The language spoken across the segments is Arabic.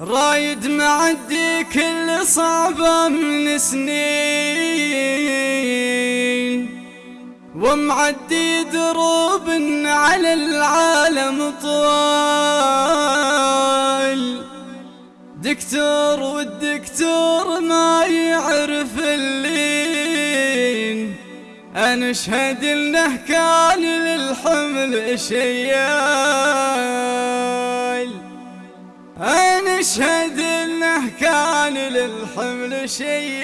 رايد معدي كل صعبة من سنين. ومعدي دروب على العالم طوال. دكتور والدكتور ما يعرف اللين. أنا أشهد إنه كان للحمل شيال أنا أشهد إنه كان للحمل شيال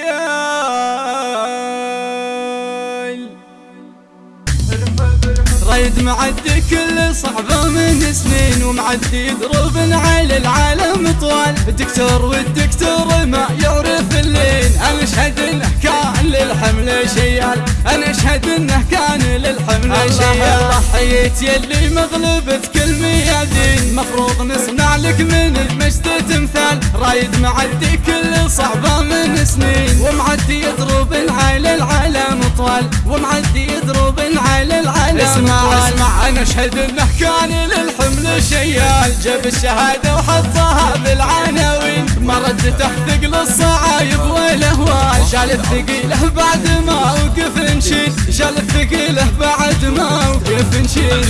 رايد معدي كل صعبة من سنين ومعدي دروب على العالم طوال. الدكتور والدكتور ما يعرف اللين. أنا أشهد إنه كان للحمل شيال أنا أشهد إنه كان للحمل شيال ضحيت يلي مغلبة كل ميادين. مفروض نصنع لك من المجد تمثال. رايد معدي كل صعبة من سنين. ومعدي دروب على العالم طوال. ومعدي دروب على العالم اسمع اسمع أنا أشهد إنه كان للحمل شيال جاب الشهادة وحطها بالعناوين. ما رد تحت ثقل الصعايب والاهوال شال الثقيله بعد ما وقف نشيل شال الثقيله بعد ما وقف نشيل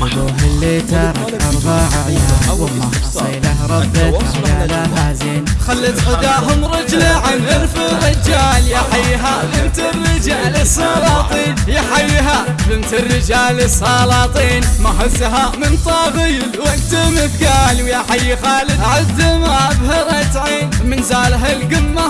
ابوه اللي ترك أربع عيال وما حصيله ردت عيالها زين خلت غداهم رجله عن الف رجال يا حيها بنت الرجال السلاطين. يا حيها بنت الرجال السلاطين. ما هزها من طابي الوقت مثقال. ويا حي خالد عد ما ابهرت عين. من زاله القمة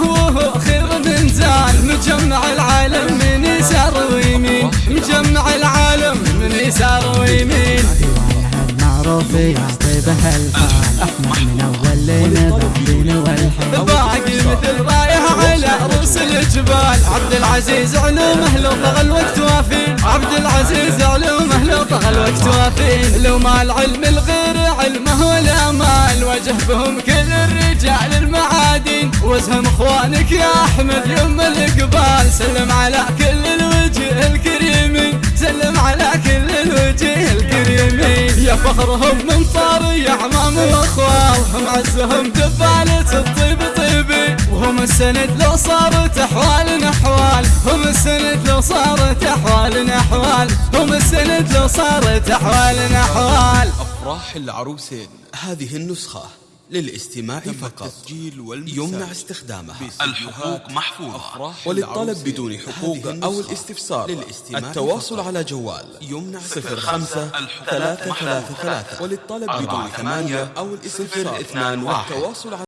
المعروف يعطي به الفال احمد من اول لين ضابين والحين باقي مثل رايح على رؤوس الجبال عبد العزيز علومه لو طغى الوقت وافين عبد العزيز علومه لو طغى الوقت وافين لو ما العلم الغير علمه ولا مال وجه بهم كل الرجال المعادين وزهم اخوانك يا احمد يوم الاقبال سلم على كل فخرهم من طاري أعمام واخوال هم عزهم دبالة الطيب طيبي وهم السند لو صارت احوالنا احوال هم السند لو صارت احوالنا احوال هم السند لو صارت احوالنا احوال أفراح العروسين هذه النسخة. للاستماع فقط. يمنع استخدامها. الحقوق محفوظة. وللطلب بدون حقوق أو الاستفسار. للاستماع التواصل فقط. على جوال. يمنع صفر خمسة ثلاثة. ثلاثة ثلاثة وللطلب بدون ثمانية أو الاستفسار. اثنان واحد. التواصل على